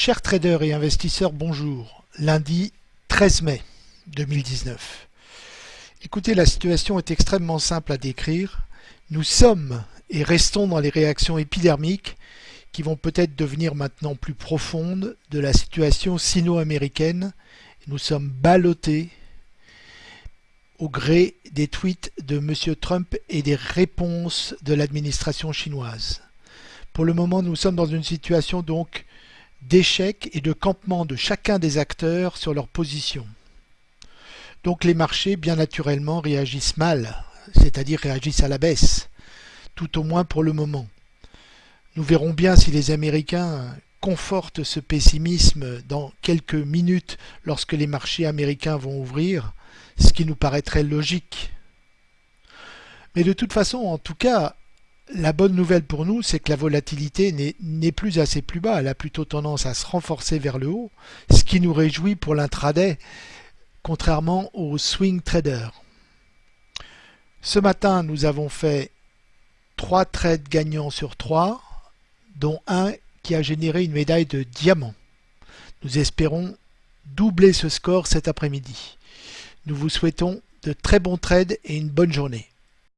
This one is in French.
Chers traders et investisseurs, bonjour. Lundi 13 mai 2019. Écoutez, la situation est extrêmement simple à décrire. Nous sommes et restons dans les réactions épidermiques qui vont peut-être devenir maintenant plus profondes de la situation sino-américaine. Nous sommes ballottés au gré des tweets de M. Trump et des réponses de l'administration chinoise. Pour le moment, nous sommes dans une situation donc d'échec et de campement de chacun des acteurs sur leur position. Donc les marchés, bien naturellement, réagissent mal, c'est-à-dire réagissent à la baisse, tout au moins pour le moment. Nous verrons bien si les Américains confortent ce pessimisme dans quelques minutes lorsque les marchés américains vont ouvrir, ce qui nous paraîtrait logique. Mais de toute façon, en tout cas, la bonne nouvelle pour nous, c'est que la volatilité n'est plus assez plus bas, elle a plutôt tendance à se renforcer vers le haut, ce qui nous réjouit pour l'intraday, contrairement aux swing traders. Ce matin, nous avons fait 3 trades gagnants sur 3, dont un qui a généré une médaille de diamant. Nous espérons doubler ce score cet après-midi. Nous vous souhaitons de très bons trades et une bonne journée.